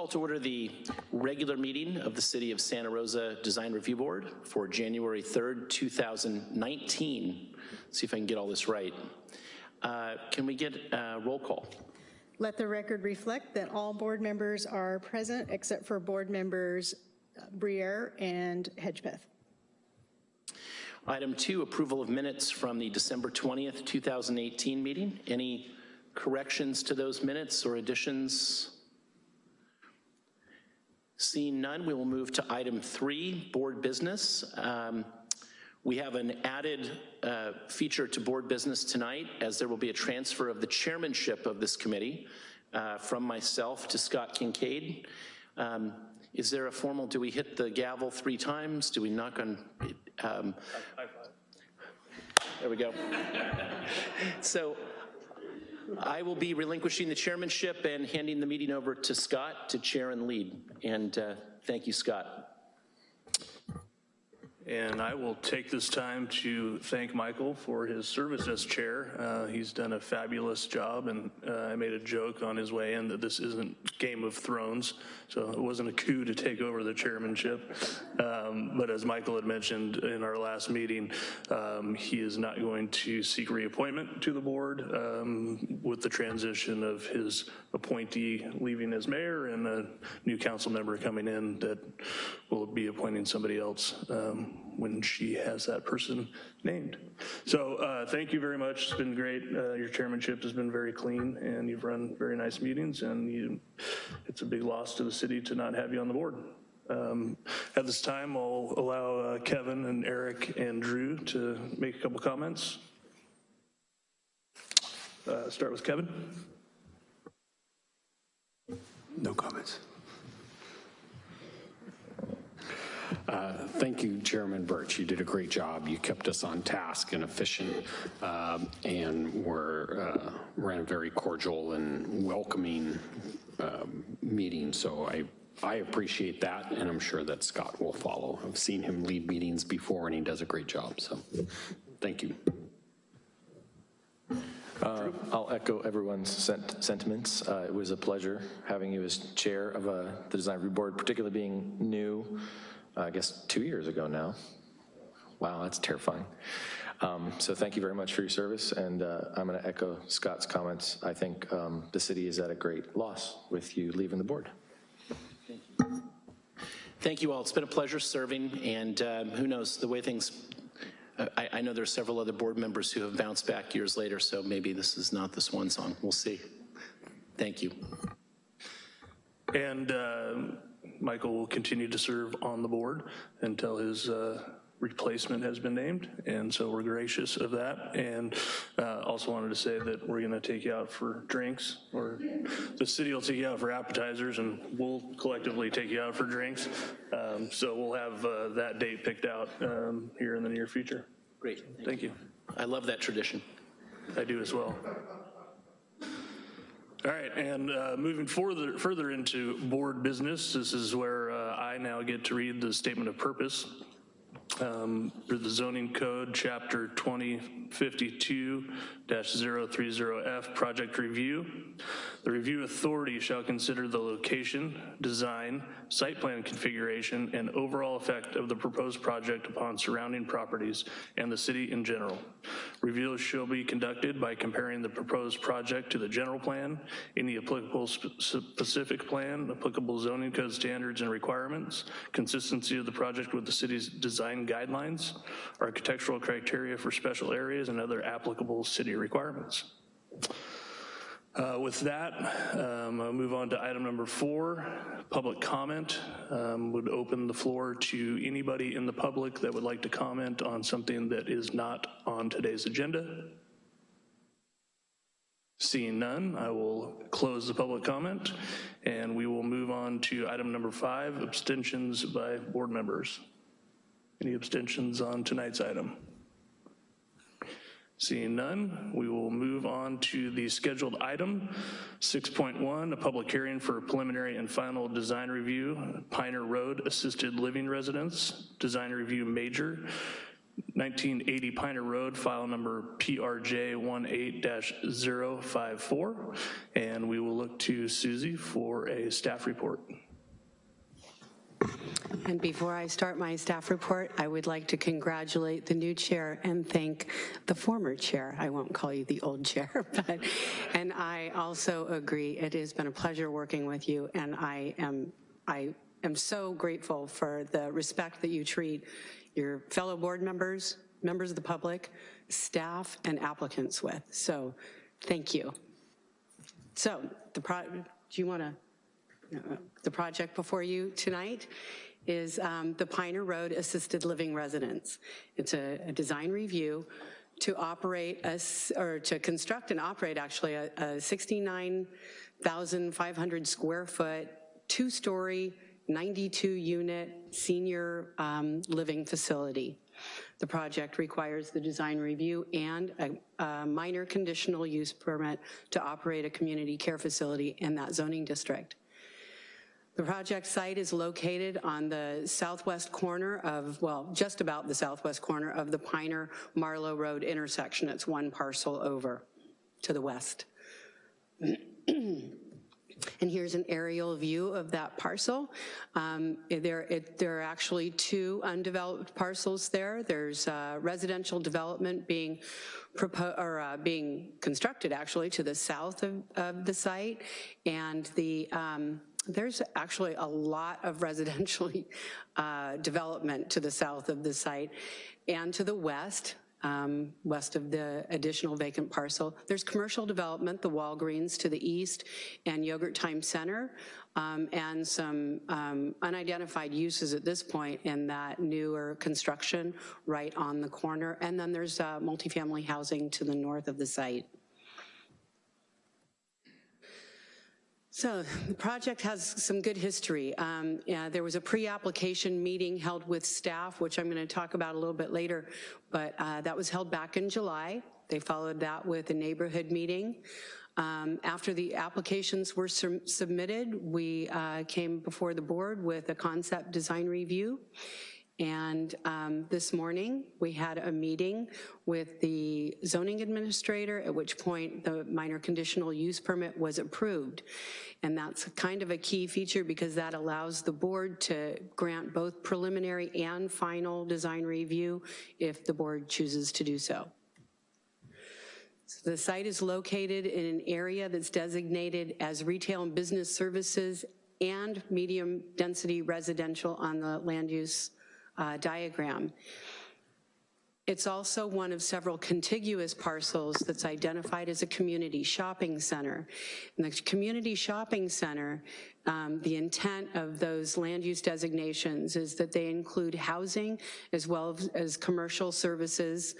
Call to order the regular meeting of the City of Santa Rosa Design Review Board for January 3rd, 2019. See if I can get all this right. Uh, Can we get a roll call? Let the record reflect that all board members are present except for board members uh, Briere and Hedgepeth. Item two, approval of minutes from the December 20th, 2018 meeting. Any corrections to those minutes or additions? Seeing none, we will move to item three, board business. Um, We have an added uh, feature to board business tonight, as there will be a transfer of the chairmanship of this committee uh, from myself to Scott Kincaid. Um, Is there a formal, do we hit the gavel three times? Do we knock on? um, There we go. So I will be relinquishing the chairmanship and handing the meeting over to Scott to chair and lead. And uh, thank you, Scott. And I will take this time to thank Michael for his service as chair. Uh, He's done a fabulous job, and uh, I made a joke on his way in that this isn't Game of Thrones, so it wasn't a coup to take over the chairmanship. Um, But as Michael had mentioned in our last meeting, um, he is not going to seek reappointment to the board um, with the transition of his appointee leaving as mayor and a new council member coming in that will be appointing somebody else um, when she has that person named. So uh, thank you very much. It's been great. Uh, Your chairmanship has been very clean and you've run very nice meetings and you, it's a big loss to the city to not have you on the board. Um, At this time, I'll allow uh, Kevin and Eric and Drew to make a couple comments. Uh, Start with Kevin. No comments. Uh, Thank you, Chairman Birch. You did a great job. You kept us on task and efficient um, and were, uh, ran a very cordial and welcoming um, meeting. So I, I appreciate that, and I'm sure that Scott will follow. I've seen him lead meetings before, and he does a great job, so thank you. Uh, I'll echo everyone's sent- sentiments. Uh, It was a pleasure having you as chair of uh, the design review board, particularly being new, uh, I guess, two years ago now. Wow, that's terrifying. Um, So thank you very much for your service, and uh, I'm going to echo Scott's comments. I think um, the city is at a great loss with you leaving the board. Thank you all. It's been a pleasure serving, and um, who knows, the way things, uh, I, I know there's several other board members who have bounced back years later, so maybe this is not the swan song. We'll see. Thank you. And uh, Michael will continue to serve on the board until his uh, replacement has been named, and so we're gracious of that. And uh, also wanted to say that we're gonna take you out for drinks, or the city will take you out for appetizers, and we'll collectively take you out for drinks. Um, So we'll have uh, that date picked out um, here in the near future. Great. Thank you. I love that tradition. I do as well. All right, and uh, moving further, further into board business, this is where uh, I now get to read the statement of purpose um, for the zoning code, chapter 2052-030F, project review. The review authority shall consider the location, design, site plan configuration, and overall effect of the proposed project upon surrounding properties and the city in general. Reviews shall be conducted by comparing the proposed project to the general plan, any applicable specific plan, applicable zoning code standards and requirements, consistency of the project with the city's design guidelines, architectural criteria for special areas, and other applicable city requirements. Uh, With that, um, I'll move on to item number four, public comment. Um, Would open the floor to anybody in the public that would like to comment on something that is not on today's agenda. Seeing none, I will close the public comment, and we will move on to item number five, abstentions by board members. Any abstentions on tonight's item? Seeing none, we will move on to the scheduled item, 6.1, a public hearing for preliminary and final design review, Piner Road Assisted Living Residence, design review major, 1980 Piner Road, file number PRJ 18-054. And we will look to Susie for a staff report. And before I start my staff report, I would like to congratulate the new chair and thank the former chair. I won't call you the old chair, but, and I also agree, it has been a pleasure working with you, and I am, I am so grateful for the respect that you treat your fellow board members, members of the public, staff, and applicants with. So, thank you. So, the pro, do you want to? The project before you tonight is um, the Piner Road Assisted Living Residence. It's a, a design review to operate, a or to construct and operate actually a, a 69,500 square foot, two-story, 92-unit senior um, living facility. The project requires the design review and a, a minor conditional use permit to operate a community care facility in that zoning district. The project site is located on the southwest corner of, well, just about the southwest corner of the Piner Marlow Road intersection. It's one parcel over to the west. And here's an aerial view of that parcel. Um, there, it, there are actually two undeveloped parcels there. There's uh, residential development being or uh, being constructed actually to the south of, of the site, and the um, there's actually a lot of residential uh, development to the south of the site and to the west um, west of the additional vacant parcel. There's commercial development, the Walgreens to the east, and Yogurt Time Center, um, and some um, unidentified uses at this point in that newer construction right on the corner. And then there's uh, multifamily housing to the north of the site. So the project has some good history. Um, yeah, there was a pre-application meeting held with staff, which I'm going to talk about a little bit later, but uh, that was held back in July. They followed that with a neighborhood meeting. Um, after the applications were submitted, we uh, came before the board with a concept design review and um, this morning, we had a meeting with the zoning administrator, at which point the minor conditional use permit was approved. And that's kind of a key feature because that allows the board to grant both preliminary and final design review if the board chooses to do so. So the site is located in an area that's designated as retail and business services and medium density residential on the land use uh, diagram. It's also one of several contiguous parcels that's identified as a community shopping center. In the community shopping center, um, the intent of those land use designations is that they include housing as well as commercial services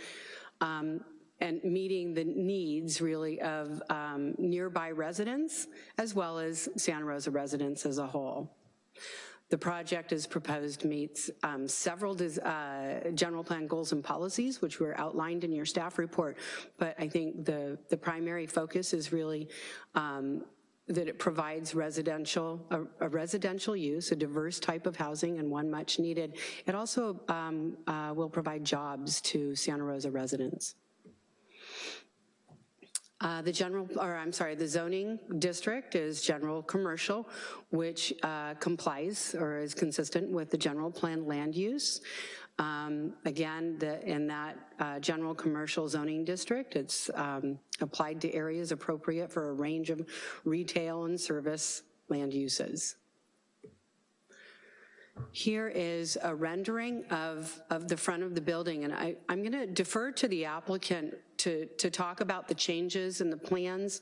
um, and meeting the needs really of um, nearby residents as well as Santa Rosa residents as a whole. The project as proposed meets um, several uh, general plan goals and policies, which were outlined in your staff report, but I think the, the primary focus is really um, that it provides residential, a, a, residential use, a diverse type of housing and one much needed. It also um, uh, will provide jobs to Santa Rosa residents. Uh, the general, or I'm sorry, the zoning district is general commercial, which uh, complies or is consistent with the general plan land use. Um, again, the, in that uh, general commercial zoning district, it's um, applied to areas appropriate for a range of retail and service land uses. Here is a rendering of, of the front of the building, and I, I'm gonna defer to the applicant to, to talk about the changes and the plans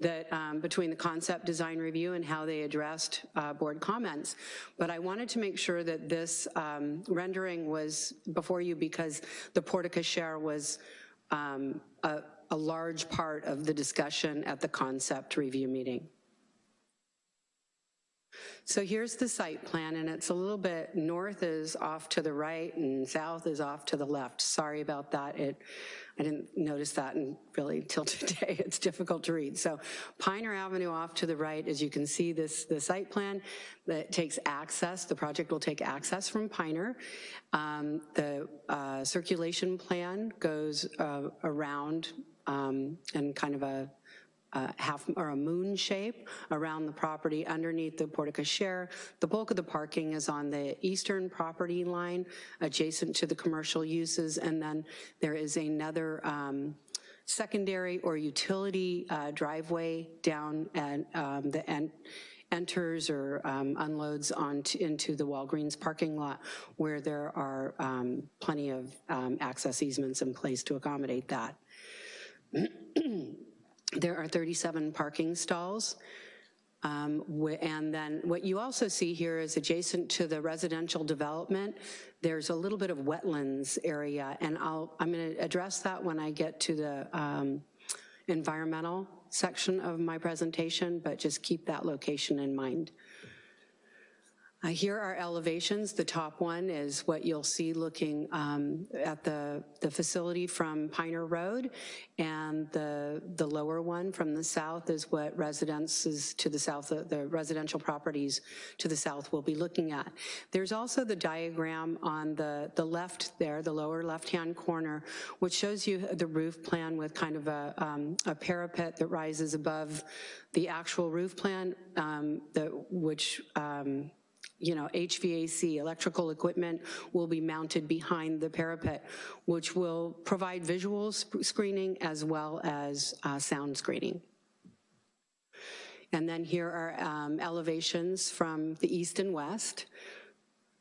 that um, between the concept design review and how they addressed uh, board comments. But I wanted to make sure that this um, rendering was before you because the porte cochere was um, a, a large part of the discussion at the concept review meeting. So here's the site plan, and it's a little bit, north is off to the right and south is off to the left. Sorry about that. It, I didn't notice that and really till today. It's difficult to read. So Piner Avenue off to the right, as you can see, this the site plan that takes access. The project will take access from Piner. Um, the uh, circulation plan goes uh, around um, and kind of a uh, half or a moon shape around the property underneath the porte cochere. The bulk of the parking is on the eastern property line adjacent to the commercial uses and then there is another um, secondary or utility uh, driveway down and um, the en enters or um, unloads onto into the Walgreens parking lot where there are um, plenty of um, access easements in place to accommodate that. There are 37 parking stalls. Um, and then what you also see here is adjacent to the residential development, there's a little bit of wetlands area, and I'll, I'm gonna address that when I get to the um, environmental section of my presentation, but just keep that location in mind. Uh, here are elevations. The top one is what you'll see looking um, at the, the facility from Piner Road, and the, the lower one from the south is what residences to the south, the, the residential properties to the south will be looking at. There's also the diagram on the, the left there, the lower left-hand corner, which shows you the roof plan with kind of a, um, a parapet that rises above the actual roof plan, um, which um, you know, HVAC, electrical equipment will be mounted behind the parapet, which will provide visual screening as well as uh, sound screening. And then here are um, elevations from the east and west,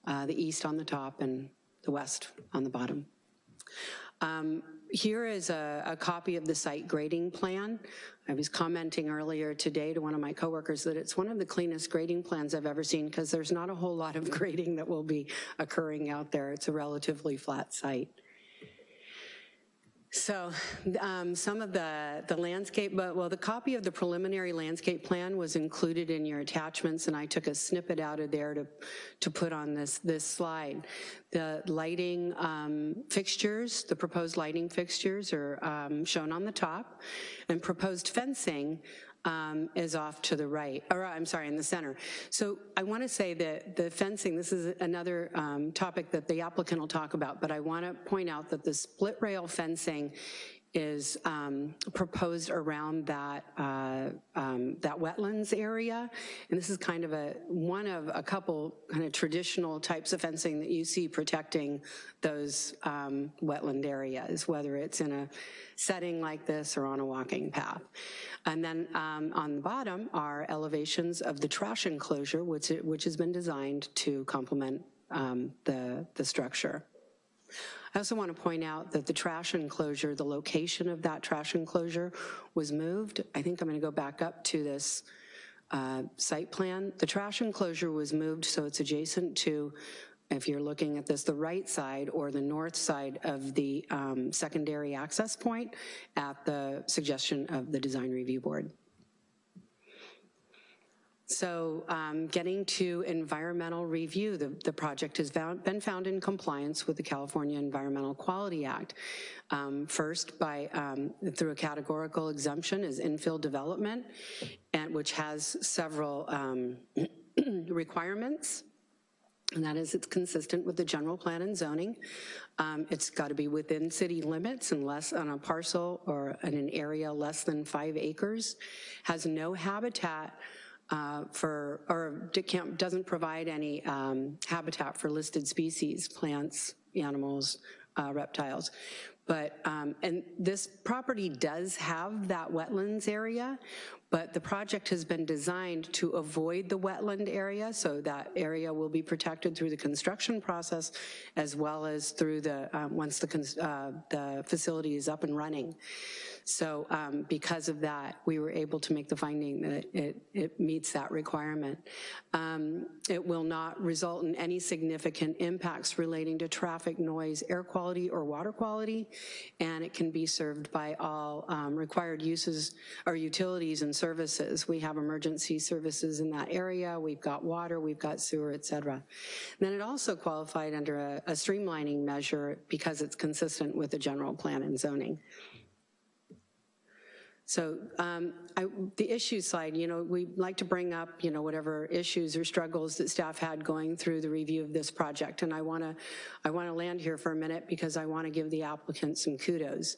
uh, the east on the top and the west on the bottom. Um, here is a, a, copy of the site grading plan. I was commenting earlier today to one of my coworkers that it's one of the cleanest grading plans I've ever seen because there's not a whole lot of grading that will be occurring out there. It's a relatively flat site. So um, some of the, the landscape, but well, the copy of the preliminary landscape plan was included in your attachments and I took a snippet out of there to, to put on this, this slide. The lighting um, fixtures, the proposed lighting fixtures are um, shown on the top and proposed fencing um, is off to the right, or I'm sorry, in the center. So I want to say that the fencing, this is another um, topic that the applicant will talk about, but I want to point out that the split rail fencing is um, proposed around that uh, um, that wetlands area, and this is kind of a one of a couple kind of traditional types of fencing that you see protecting those um, wetland areas, whether it's in a setting like this or on a walking path. And then um, on the bottom are elevations of the trash enclosure, which which has been designed to complement um, the the structure. I also want to point out that the trash enclosure, the location of that trash enclosure was moved. I think I'm going to go back up to this uh, site plan. The trash enclosure was moved so it's adjacent to, if you're looking at this, the right side or the north side of the um, secondary access point at the suggestion of the design review board. So um, getting to environmental review, the, the project has found, been found in compliance with the California Environmental Quality Act. Um, first, by um, through a categorical exemption is infill development, and which has several um, requirements. And that is it's consistent with the general plan and zoning. Um, it's got to be within city limits unless on a parcel or in an area less than five acres, has no habitat uh, for, or doesn't provide any um, habitat for listed species, plants, animals, uh, reptiles. But, um, and this property does have that wetlands area, but the project has been designed to avoid the wetland area, so that area will be protected through the construction process as well as through the, um, once the, uh, the facility is up and running. So um, because of that, we were able to make the finding that it, it meets that requirement. Um, it will not result in any significant impacts relating to traffic, noise, air quality, or water quality, and it can be served by all um, required uses or utilities and services. We have emergency services in that area, we've got water, we've got sewer, et cetera. Then it also qualified under a a streamlining measure because it's consistent with the general plan and zoning. So um, I, the issue side, you know, we like to bring up, you know, whatever issues or struggles that staff had going through the review of this project. And I want to I want to land here for a minute because I want to give the applicant some kudos.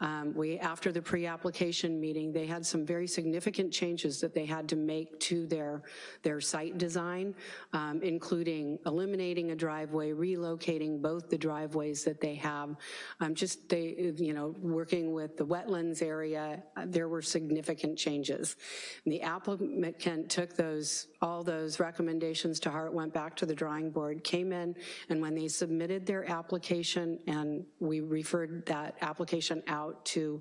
Um, we, after the pre-application meeting, they had some very significant changes that they had to make to their, their site design, um, including eliminating a driveway, relocating both the driveways that they have. Um, just they, you know, working with the wetlands area, uh, there were significant changes. And the applicant took those, all those recommendations to heart, went back to the drawing board, came in, and when they submitted their application, and we referred that application out to,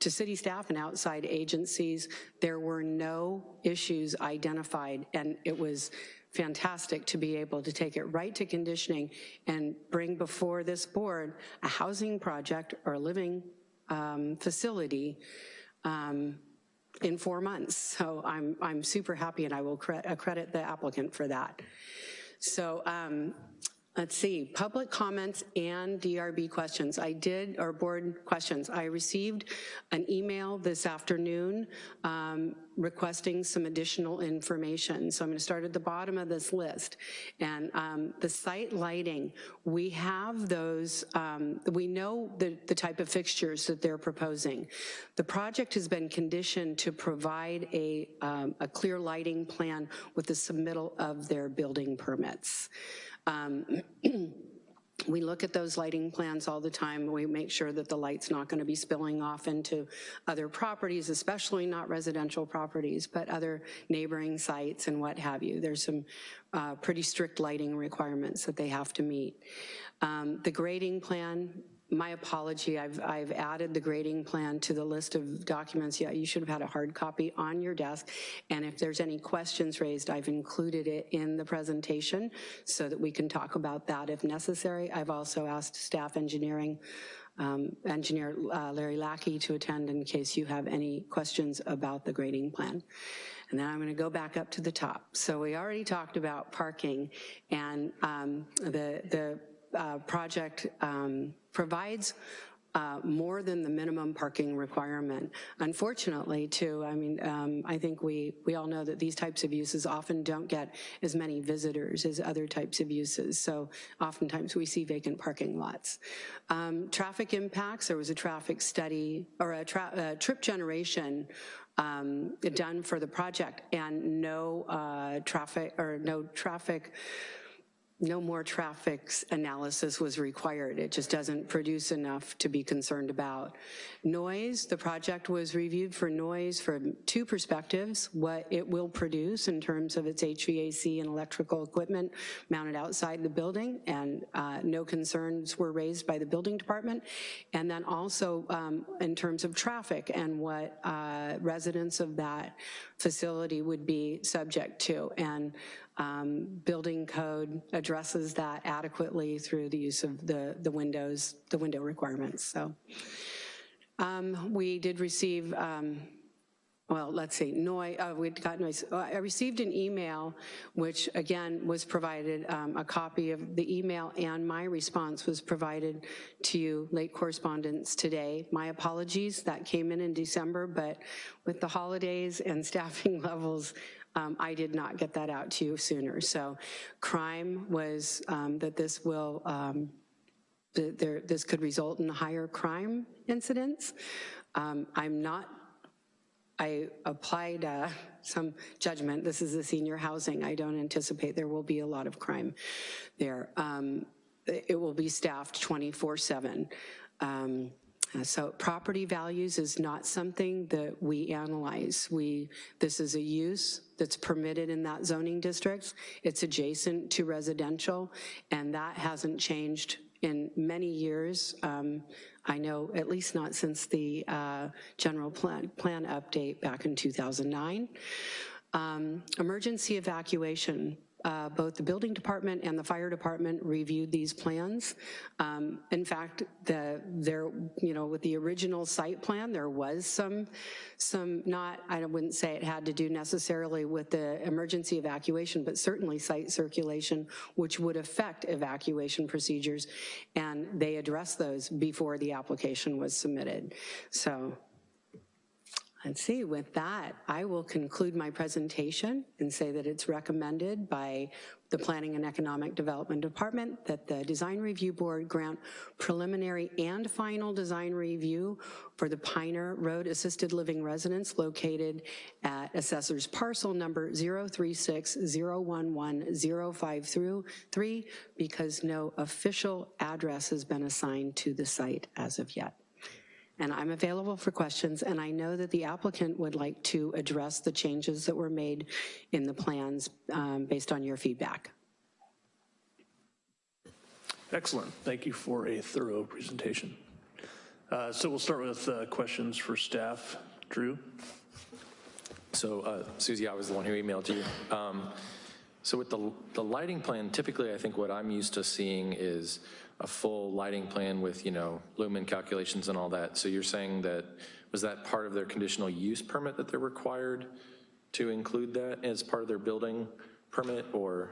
to city staff and outside agencies, there were no issues identified, and it was fantastic to be able to take it right to conditioning and bring before this board a housing project or a living um, facility um, in four months. So I'm, I'm super happy and I will cre credit the applicant for that. So um, Let's see, public comments and DRB questions. I did, or board questions. I received an email this afternoon um, requesting some additional information. So I'm gonna start at the bottom of this list. And um, the site lighting, we have those, um, we know the, the type of fixtures that they're proposing. The project has been conditioned to provide a, um, a clear lighting plan with the submittal of their building permits. Um, we look at those lighting plans all the time. We make sure that the light's not gonna be spilling off into other properties, especially not residential properties, but other neighboring sites and what have you. There's some uh, pretty strict lighting requirements that they have to meet. Um, the grading plan, my apology, I've, I've added the grading plan to the list of documents. Yeah, you should have had a hard copy on your desk. And if there's any questions raised, I've included it in the presentation so that we can talk about that if necessary. I've also asked staff engineering um, engineer uh, Larry Lackey to attend in case you have any questions about the grading plan. And then I'm gonna go back up to the top. So we already talked about parking and um, the, the uh, project um, provides uh, more than the minimum parking requirement. Unfortunately, too, I mean, um, I think we, we all know that these types of uses often don't get as many visitors as other types of uses, so oftentimes we see vacant parking lots. Um, traffic impacts, there was a traffic study, or a, tra a trip generation um, done for the project, and no uh, traffic, or no traffic no more traffic analysis was required. It just doesn't produce enough to be concerned about. Noise, the project was reviewed for noise from two perspectives, what it will produce in terms of its HVAC and electrical equipment mounted outside the building, and uh, no concerns were raised by the building department. And then also um, in terms of traffic and what uh, residents of that facility would be subject to. And um, building code addresses that adequately through the use of the, the windows, the window requirements. So um, we did receive, um, well, let's see, noise, uh, we got noise. I received an email, which again was provided, um, a copy of the email and my response was provided to you, late correspondence today. My apologies, that came in in December, but with the holidays and staffing levels, um, I did not get that out to you sooner. So crime was um, that this will, um, there, this could result in higher crime incidents. Um, I'm not, I applied uh, some judgment. This is the senior housing. I don't anticipate there will be a lot of crime there. Um, it will be staffed 24 seven. Um, uh, so property values is not something that we analyze. We, this is a use that's permitted in that zoning district. It's adjacent to residential, and that hasn't changed in many years. Um, I know at least not since the uh, general plan, plan update back in 2009. Um, emergency evacuation uh, both the building department and the fire department reviewed these plans. Um, In fact, the, there, you know, with the original site plan, there was some, some not, I wouldn't say it had to do necessarily with the emergency evacuation, but certainly site circulation, which would affect evacuation procedures, and they addressed those before the application was submitted. So Let's see, with that, I will conclude my presentation and say that it's recommended by the Planning and Economic Development Department that the Design Review Board grant preliminary and final design review for the Piner Road Assisted Living Residence located at Assessor's Parcel Number 036011053 through 3 because no official address has been assigned to the site as of yet and I'm available for questions, and I know that the applicant would like to address the changes that were made in the plans um, based on your feedback. Excellent. Thank you for a thorough presentation. Uh, So we'll start with uh, questions for staff. Drew? So uh, Susie, I was the one who emailed you. Um, So with the, the lighting plan, typically I think what I'm used to seeing is a full lighting plan with, you know, lumen calculations and all that. So you're saying that, was that part of their conditional use permit that they're required to include that as part of their building permit or?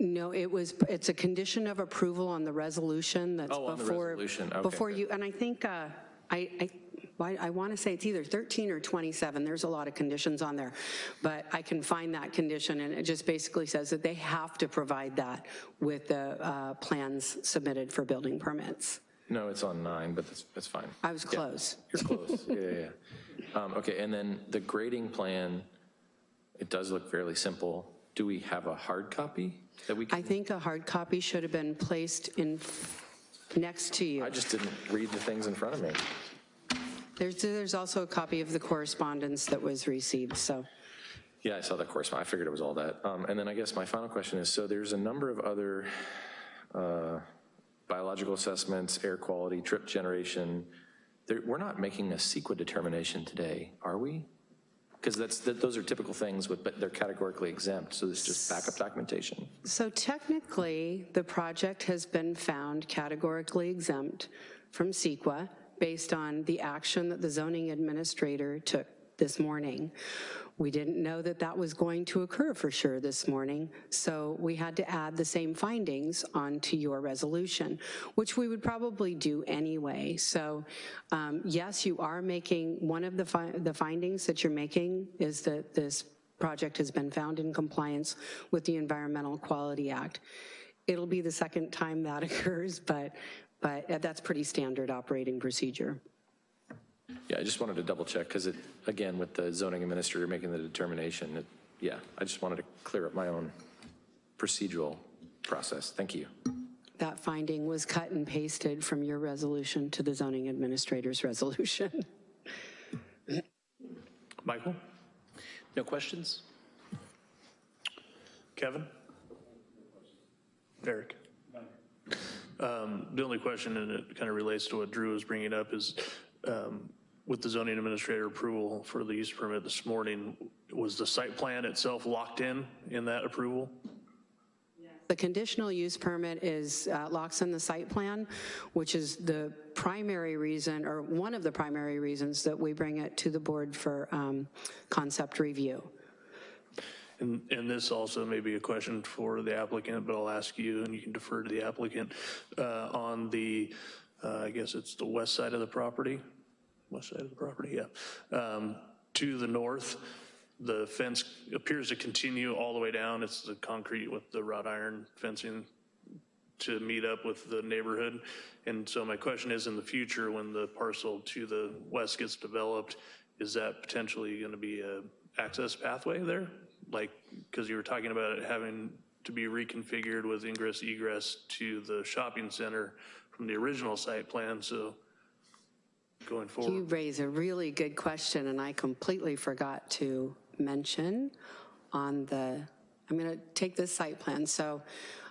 No, it was, it's a condition of approval on the resolution that's Oh, on the before. resolution. Okay, Before good. you, and I think, uh, I, I, I want to say it's either 13 or 27, there's a lot of conditions on there, but I can find that condition, and it just basically says that they have to provide that with the uh, plans submitted for building permits. No, it's on nine, but that's, that's fine. I was close. You're close, yeah, yeah, yeah. Um, Okay, and then the grading plan, it does look fairly simple. Do we have a hard copy that we can? I think a hard copy should have been placed in, next to you. I just didn't read the things in front of me. There's, there's also a copy of the correspondence that was received, so. Yeah, I saw that correspondence. I figured it was all that. Um, And then I guess my final question is, so there's a number of other uh, biological assessments, air quality, trip generation. There- We're not making a CEQA determination today, are we? Because that's, that- those are typical things, with but they're categorically exempt, so it's just backup documentation. So technically, the project has been found categorically exempt from CEQA based on the action that the zoning administrator took this morning. We didn't know that that was going to occur for sure this morning, so we had to add the same findings onto your resolution, which we would probably do anyway. So um, yes, you are making, one of the fi- the findings that you're making is that this project has been found in compliance with the Environmental Quality Act. It'll be the second time that occurs, but, but uh, that's pretty standard operating procedure. Yeah, I just wanted to double check, because it, again, with the zoning administrator making the determination, it- yeah, I just wanted to clear up my own procedural process. Thank you. That finding was cut and pasted from your resolution to the zoning administrator's resolution. Michael? No questions? Kevin? Eric? Um, The only question, and it kind of relates to what Drew was bringing up, is um, with the zoning administrator approval for the use permit this morning, was the site plan itself locked in, in that approval? The conditional use permit is, uh, locks in the site plan, which is the primary reason, or one of the primary reasons that we bring it to the board for um, concept review. And, and this also may be a question for the applicant, but I'll ask you, and you can defer to the applicant. Uh, On the, uh, I guess it's the west side of the property, west side of the property, yeah. Um, To the north, the fence appears to continue all the way down. It's the concrete with the wrought iron fencing to meet up with the neighborhood. And so my question is, in the future, when the parcel to the west gets developed, is that potentially going to be a access pathway there? Like, because you were talking about it having to be reconfigured with ingress egress to the shopping center from the original site plan, so going forward. You raise a really good question, and I completely forgot to mention on the, I'm going to take this site plan, so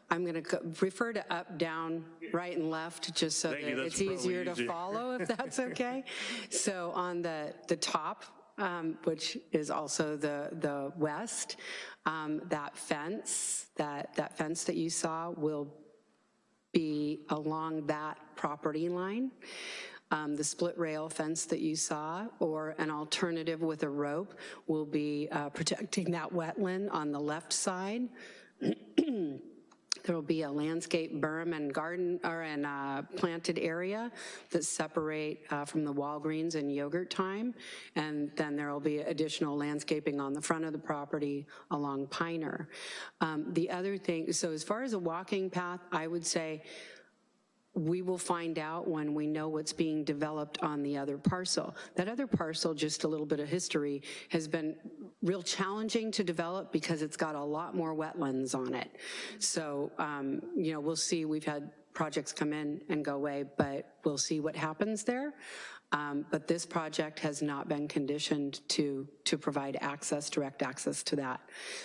I'm going to refer to up, down, right, and left, just so that you, that's it's easier to easier. follow, if that's okay. So on the, the top um, which is also the, the west. Um, That fence, that, that fence that you saw will be along that property line. Um, The split rail fence that you saw, or an alternative with a rope, will be uh, protecting that wetland on the left side. There'll be a landscape berm and garden, or an uh, planted area that separate uh, from the Walgreens and Yogurt Time. And then there'll be additional landscaping on the front of the property along Piner. Um, The other thing, so as far as a walking path, I would say we will find out when we know what's being developed on the other parcel. That other parcel, just a little bit of history, has been real challenging to develop because it's got a lot more wetlands on it. So, um, you know, we'll see, we've had projects come in and go away, but we'll see what happens there. Um, But this project has not been conditioned to, to provide access, direct access to that.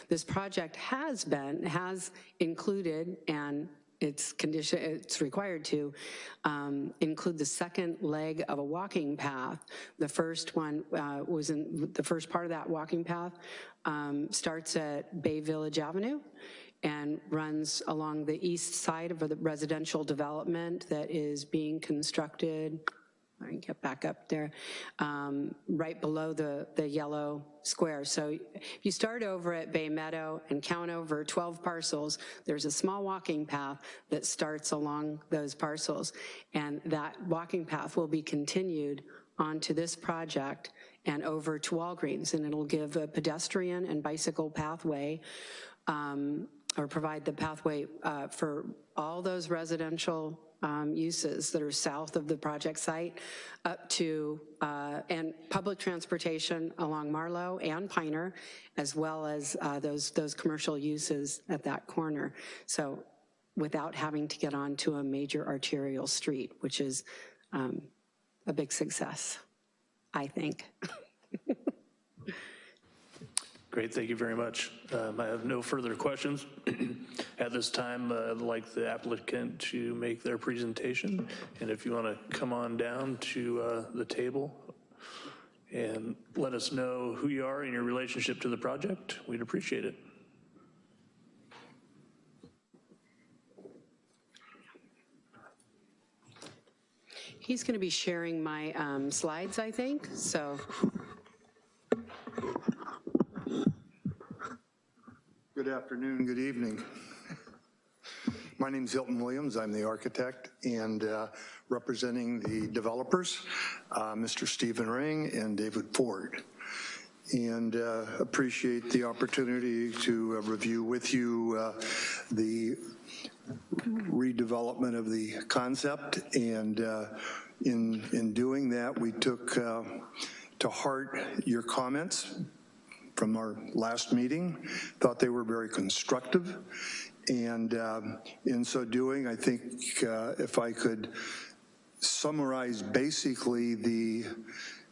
This project has been, has included and it's condition, it's required to um, include the second leg of a walking path. The first one uh, was in, the first part of that walking path um, starts at Bay Village Avenue and runs along the east side of the residential development that is being constructed I can get back up there, um, right below the, the yellow square. So if you start over at Bay Meadow and count over 12 parcels, there's a small walking path that starts along those parcels. And that walking path will be continued onto this project and over to Walgreens, and it'll give a pedestrian and bicycle pathway um, or provide the pathway uh, for all those residential um, uses that are south of the project site up to, uh, and public transportation along Marlow and Piner, as well as uh, those, those commercial uses at that corner. So without having to get onto a major arterial street, which is um, a big success, I think. Great, thank you very much. Um, I have no further questions. At this time, uh, I'd like the applicant to make their presentation, and if you want to come on down to uh, the table and let us know who you are and your relationship to the project, we'd appreciate it. He's going to be sharing my um, slides, I think, so. Good afternoon, good evening. My name is Hilton Williams. I'm the architect and uh, representing the developers, uh, Mr. Stephen Ring and David Ford. And uh, appreciate the opportunity to uh, review with you uh, the redevelopment of the concept. And uh, in, in doing that, we took to heart your comments from our last meeting, thought they were very constructive. And um, in so doing, I think uh, if I could summarize basically the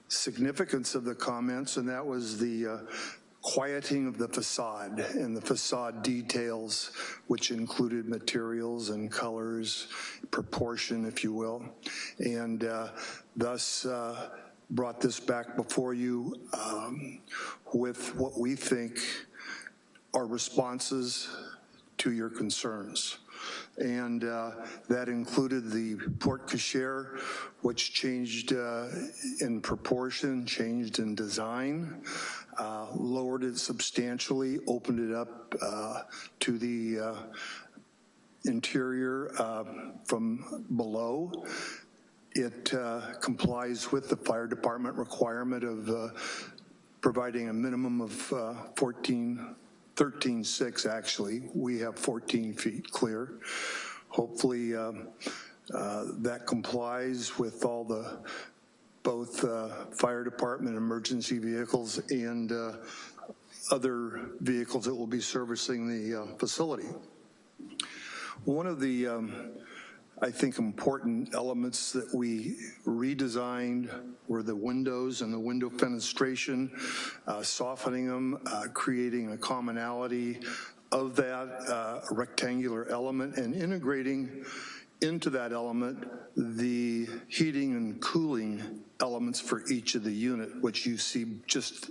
significance of the comments, and that was the uh, quieting of the facade and the facade details, which included materials and colors, proportion, if you will, and uh, thus uh, brought this back before you um, with what we think are responses to your concerns. And uh, that included the porte cochere, which changed uh, in proportion, changed in design, uh, lowered it substantially, opened it up uh, to the uh, interior uh, from below. It complies with the fire department requirement of providing a minimum of uh, 14, 13.6 actually. We have 14 feet clear. Hopefully um, uh, that complies with all the both uh, fire department emergency vehicles and uh, other vehicles that will be servicing the uh, facility. One of the um, I think important elements that we redesigned were the windows and the window fenestration, uh, softening them, uh, creating a commonality of that uh, rectangular element and integrating into that element the heating and cooling elements for each of the unit, which you see just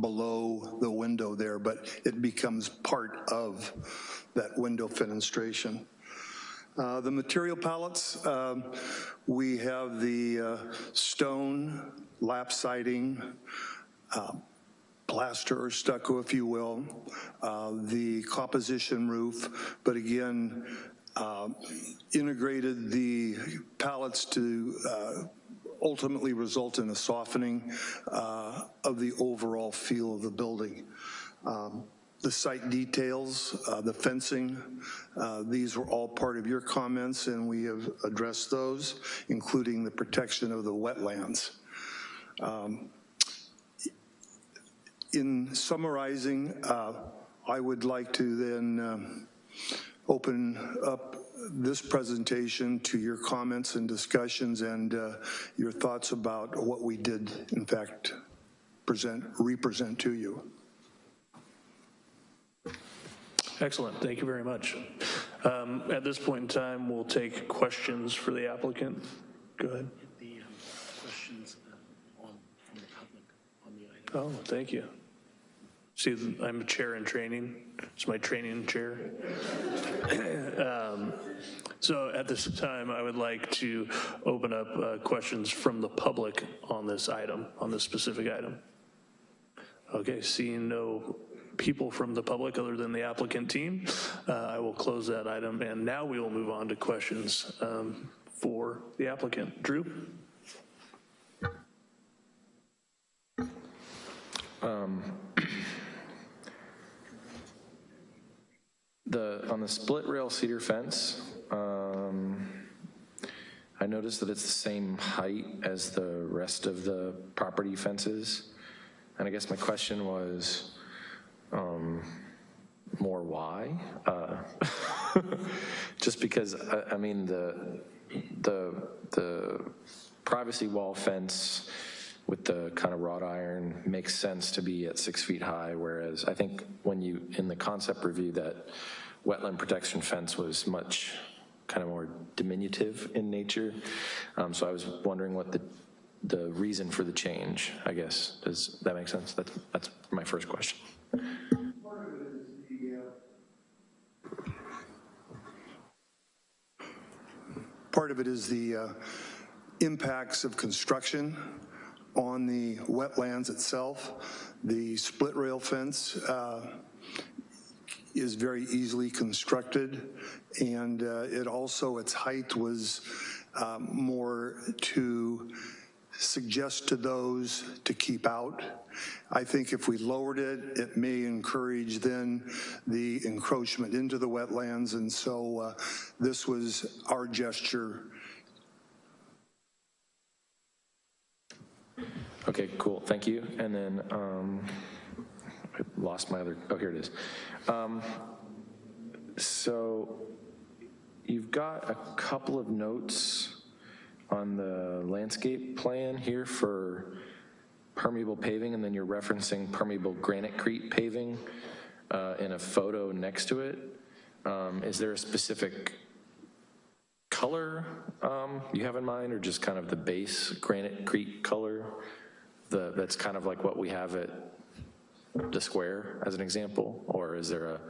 below the window there, but it becomes part of that window fenestration. Uh, The material palettes, um, we have the uh, stone, lap siding, uh, plaster or stucco, if you will, uh, the composition roof, but again, uh, integrated the pallets to ultimately result in a softening of the overall feel of the building. Um, The site details, uh, the fencing, uh, these were all part of your comments, and we have addressed those, including the protection of the wetlands. Um, In summarizing, uh, I would like to then um, open up this presentation to your comments and discussions and uh, your thoughts about what we did, in fact, present, represent to you. Excellent, thank you very much. Um, At this point in time, we'll take questions for the applicant. Go ahead. The questions from the public on the item. Oh, thank you. See, I'm a chair in training. It's my training chair. Um, So at this time, I would like to open up uh, questions from the public on this item, on this specific item. Okay, seeing no people from the public other than the applicant team, uh, I will close that item, and now we will move on to questions um, for the applicant. Drew? The, on the split rail cedar fence, um, I noticed that it's the same height as the rest of the property fences. And I guess my question was, um, more why? Uh, Just because, I, I mean, the, the, the privacy wall fence with the kind of wrought iron makes sense to be at six feet high, whereas I think when you, in the concept review, that wetland protection fence was much kind of more diminutive in nature. Um, So I was wondering what the, the reason for the change, I guess. Does that make sense? That's, that's my first question. Part of it is the uh, impacts of construction on the wetlands itself. The split rail fence uh, is very easily constructed, and uh, it also, its height was um, more to suggest to those to keep out. I think if we lowered it, it may encourage then the encroachment into the wetlands, and so uh, this was our gesture Okay, cool, thank you. And then, um, I lost my other, oh, here it is. Um, So you've got a couple of notes on the landscape plan here for permeable paving, and then you're referencing permeable granite granitecrete paving uh, in a photo next to it. Um, Is there a specific color um, you have in mind, or just kind of the base granite granitecrete color? The, that's kind of like what we have at the square as an example, or is there a,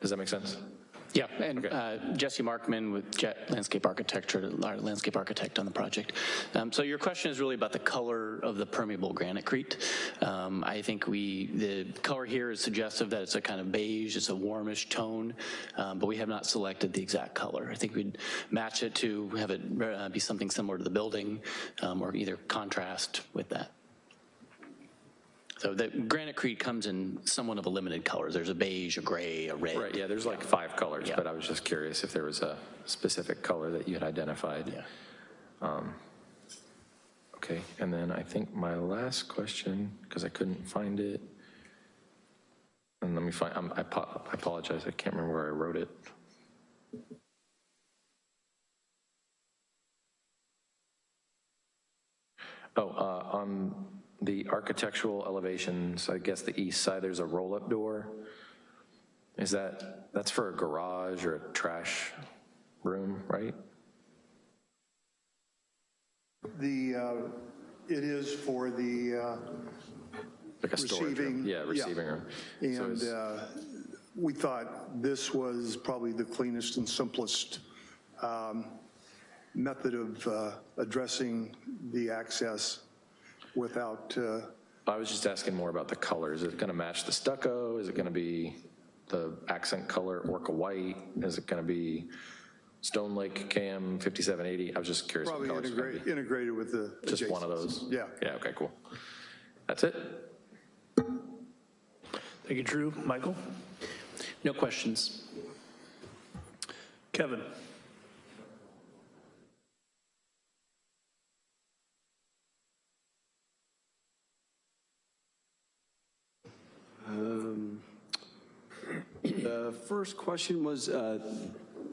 does that make sense? Yeah, and uh, Jesse Markman with Jet Landscape Architecture, our landscape architect on the project. Um, So your question is really about the color of the permeable granitecrete. Um, I think we, the color here is suggestive that it's a kind of beige, it's a warmish tone, um, but we have not selected the exact color. I think we'd match it to have it uh, be something similar to the building, um, or either contrast with that. So the granitecrete comes in somewhat of a limited colors. There's a beige, a gray, a red. Right, yeah, there's like five colors, Yeah. but I was just curious if there was a specific color that you had identified. Yeah. Um, Okay, and then I think my last question, because I couldn't find it, and let me find, um, I I apologize, I can't remember where I wrote it. Oh, uh, on the architectural elevations, I guess the east side, there's a roll-up door. Is that, that's for a garage or a trash room, right? The, uh, It is for the uh, Like a storage room? receiving. Yeah, receiving room. So And it's- uh, we thought this was probably the cleanest and simplest um, method of uh, addressing the access without, uh, I was just asking more about the color. Is it going to match the stucco? Is it going to be the accent color orca white? Is it going to be Stone Lake KM 5780? I was just curious. what probably colors it's gonna integrate- be. integrated with the. Just one of those? Yeah. Yeah, okay, cool. That's it? Thank you, Drew. Michael? No questions. Kevin? The first question was, uh,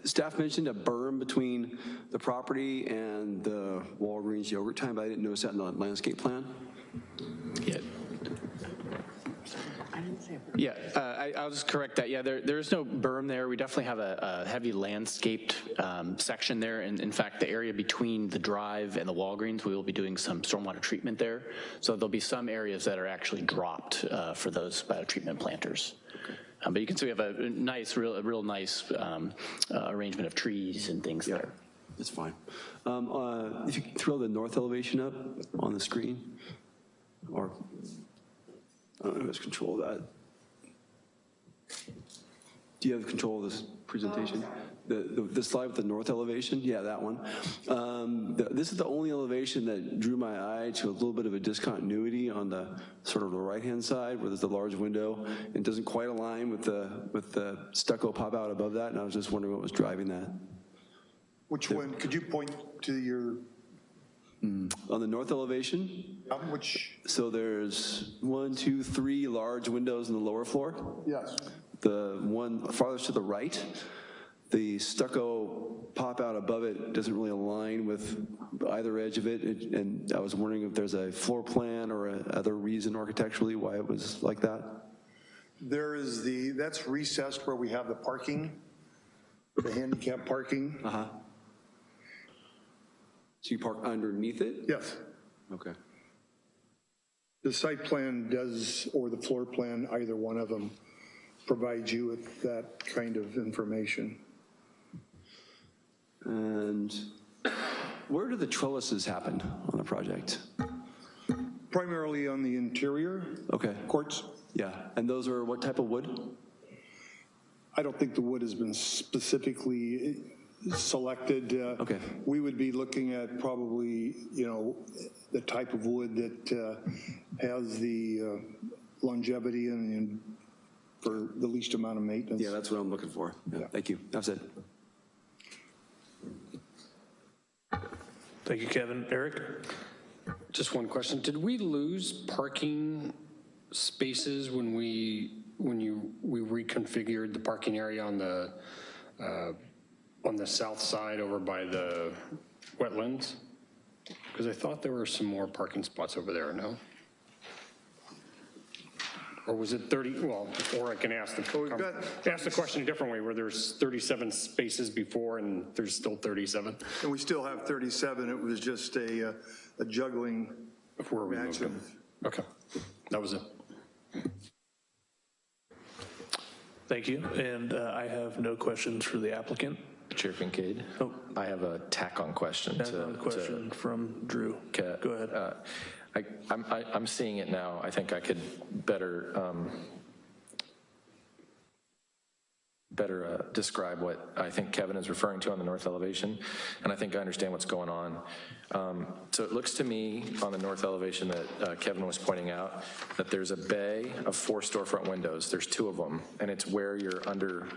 staff mentioned a berm between the property and the Walgreens yogurt time, but I didn't notice that in the landscape plan. Yeah. Yeah, uh, I, I'll just correct that. Yeah, there, there is no berm there. We definitely have a, a heavy landscaped um, section there. And in fact, the area between the drive and the Walgreens, we will be doing some stormwater treatment there. So there'll be some areas that are actually dropped uh, for those biotreatment planters. Um, But you can see we have a nice, real, a real nice um, uh, arrangement of trees and things there. That's fine. Um, uh, If you could throw the north elevation up on the screen, or, I don't know who has control of that. Do you have control of this presentation? The, the- the slide with the north elevation? Yeah, that one. Um, the- This is the only elevation that drew my eye to a little bit of a discontinuity on the, sort of the right-hand side where there's the large window. It doesn't quite align with the, with the stucco pop out above that, and I was just wondering what was driving that. Which one, could you point to your, On the north elevation, um, which, so there's one, two, three large windows in the lower floor. yes, The one farthest to the right, the stucco pop out above it doesn't really align with either edge of it. It- And I was wondering if there's a floor plan or a other reason architecturally why it was like that? there is the, that's recessed where we have the parking, the handicap parking. Uh-huh. So you park underneath it? Yes. Okay. The site plan does, or the floor plan, either one of them, provides you with that kind of information. And where do the trellises happen on the project? Primarily on the interior Okay, courts. yeah. And those are what type of wood? I don't think the wood has been specifically selected. Uh, Okay. We would be looking at probably, you know, the type of wood that uh, has the uh, longevity and- and for the least amount of maintenance. Yeah, that's what I'm looking for. Yeah, Thank you. That's it. Thank you, Kevin. Eric? Just one question. Did we lose parking spaces when we, when you, we reconfigured the parking area on the, uh, on the south side over by the wetlands? Because I thought there were some more parking spots over there, no? Or was it 30, well, or I can ask the, we've got- ask the question a different way, where there's 37 spaces before and there's still 37? And we still have 37. It was just a uh, a juggling Before we match moved them? Okay, that was it. Thank you. And uh, I have no questions for the applicant. Chair Kincaid? Oh. I have a tack-on question I have to. question from Drew. Go ahead. uh, I, I'm, I- I'm seeing it now. I think I could better, um, better uh, describe what I think Kevin is referring to on the north elevation, and I think I understand what's going on. Um, So it looks to me on the north elevation that uh, Kevin was pointing out, that there's a bay of four storefront windows. There's two of them, and it's where your under,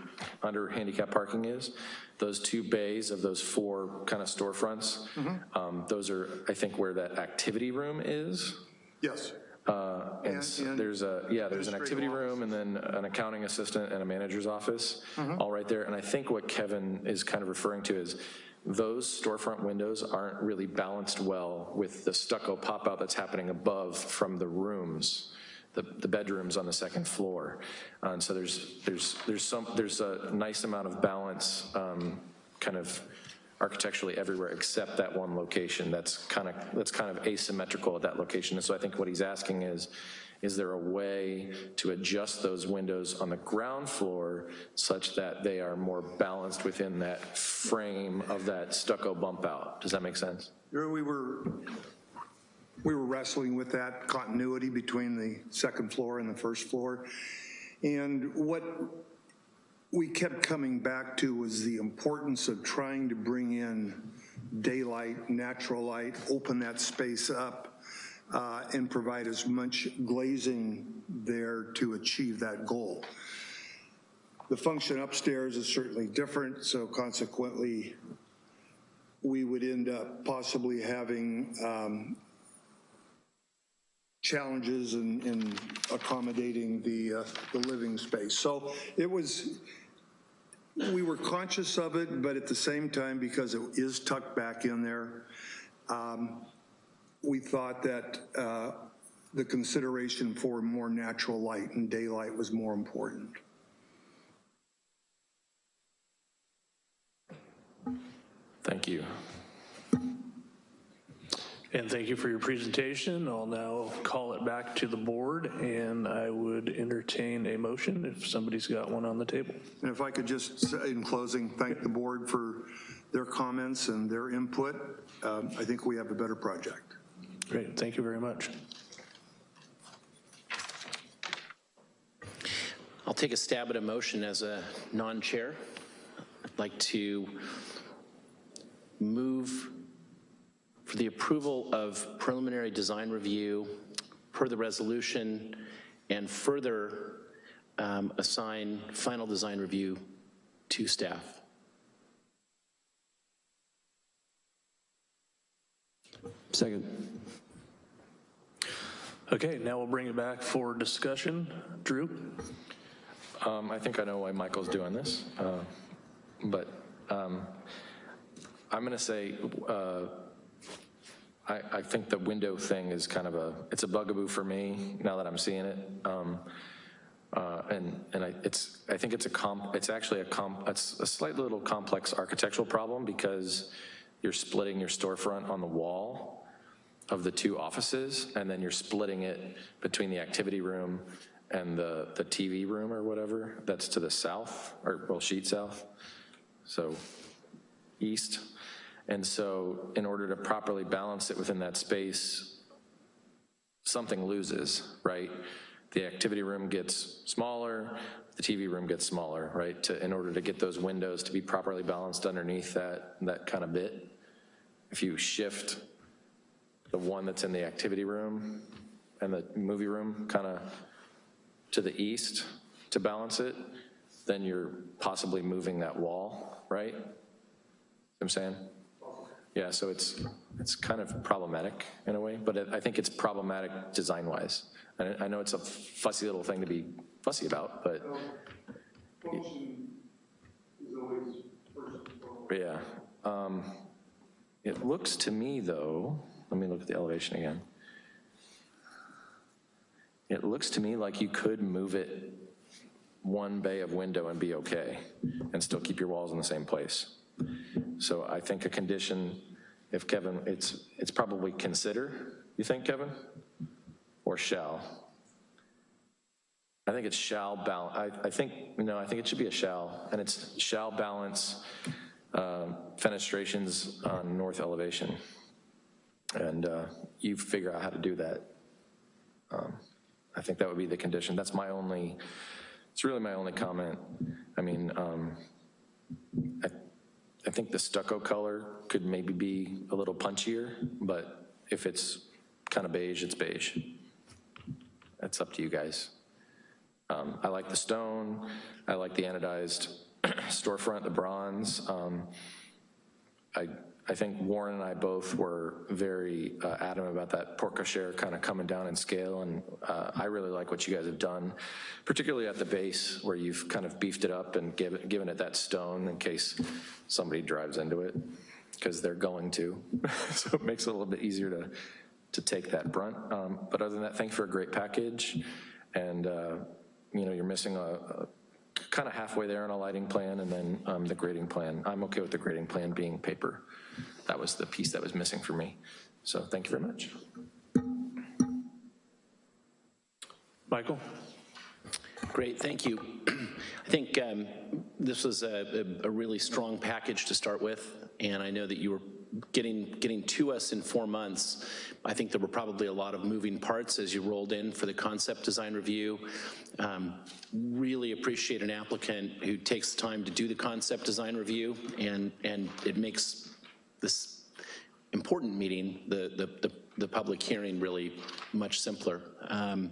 under handicap parking is. Those two bays of those four kind of storefronts, um, those are, I think, where that activity room is. Yes. Uh, And And- s- and there's a, yeah, there's an activity room and then an accounting assistant and a manager's office, Mm-hmm. all right there. And I think what Kevin is kind of referring to is those storefront windows aren't really balanced well with the stucco pop-out that's happening above from the rooms, the, the bedrooms on the second floor. Uh, And so there's, there's, there's some, there's a nice amount of balance, um, kind of architecturally everywhere except that one location that's kind of, that's kind of asymmetrical at that location. And so I think what he's asking is, is there a way to adjust those windows on the ground floor such that they are more balanced within that frame of that stucco bump out? Does that make sense? We were, we were wrestling with that continuity between the second floor and the first floor. And what we kept coming back to was the importance of trying to bring in daylight, natural light, open that space up, uh, and provide as much glazing there to achieve that goal. The function upstairs is certainly different, so consequently, we would end up possibly having um, challenges in, in accommodating the, uh, the living space. So it was, we were conscious of it, but at the same time, because it is tucked back in there, um, we thought that uh, the consideration for more natural light and daylight was more important. Thank you. And thank you for your presentation. I'll now call it back to the board, and I would entertain a motion if somebody's got one on the table. And if I could just, say in closing, thank the board for their comments and their input. Um, I think we have a better project. Great, thank you very much. I'll take a stab at a motion as a non-chair. I'd like to move for the approval of preliminary design review per the resolution and further um, assign final design review to staff. Second. Okay, now we'll bring it back for discussion. Drew? Um, I think I know why Michael's doing this, uh, but um, I'm going to say, uh, I, I think the window thing is kind of a, it's a bugaboo for me now that I'm seeing it. Um, uh, and and I, it's, I think it's a comp, it's actually a comp, it's a slight little complex architectural problem because you're splitting your storefront on the wall of the two offices, and then you're splitting it between the activity room and the, the TV room or whatever, that's to the south, or, well, sheet south, so east. And so in order to properly balance it within that space, something loses, right? The activity room gets smaller, the TV room gets smaller, right? To, in order to get those windows to be properly balanced underneath that, that kind of bit. If you shift the one that's in the activity room and the movie room kind of to the east to balance it, then you're possibly moving that wall, right? I'm saying? Yeah, so it's, it's kind of problematic in a way, but it, I think it's problematic design-wise. And I, I know it's a fussy little thing to be fussy about, but. Yeah. Um, it looks to me, though, let me look at the elevation again. It looks to me like you could move it one bay of window and be okay, and still keep your walls in the same place. So I think a condition, if Kevin, it's, it's probably consider, you think, Kevin? Or shall? I think it's shall balance, I, I think, no, I think it should be a shall, and it's shall balance uh, fenestrations on north elevation. And uh, you figure out how to do that. Um, I think that would be the condition. That's my only, it's really my only comment. I mean, um, I, I think the stucco color could maybe be a little punchier, but if it's kind of beige, it's beige. That's up to you guys. Um, I like the stone. I like the anodized storefront, the bronze. Um, I I think Warren and I both were very uh, adamant about that porte cochere kind of coming down in scale, and uh, I really like what you guys have done, particularly at the base where you've kind of beefed it up and give it, given it that stone in case somebody drives into it, because they're going to. so it makes it a little bit easier to, to take that brunt. Um, but other than that, thanks for a great package, and uh, you know, you're missing a, a kind of halfway there on a lighting plan, and then um, the grading plan. I'm okay with the grading plan being paper. That was the piece that was missing for me. So thank you very much. Michael? Great, thank you. I think um, this was a, a a really strong package to start with, and I know that you were getting, getting to us in four months. I think there were probably a lot of moving parts as you rolled in for the concept design review. Um, Really appreciate an applicant who takes the time to do the concept design review, and, and it makes this important meeting, the, the, the, the public hearing really much simpler. Um,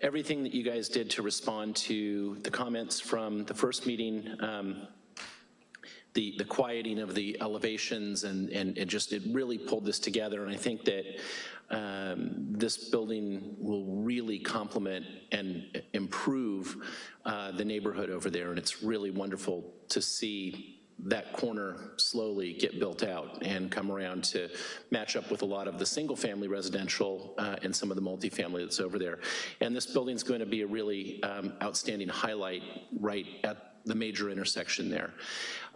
Everything that you guys did to respond to the comments from the first meeting, um, the, the quieting of the elevations and, and it just, it really pulled this together. And I think that um, this building will really complement and improve uh, the neighborhood over there. And it's really wonderful to see that corner slowly get built out and come around to match up with a lot of the single-family residential uh, and some of the multifamily that's over there. And this building's going to be a really um, outstanding highlight right at the major intersection there.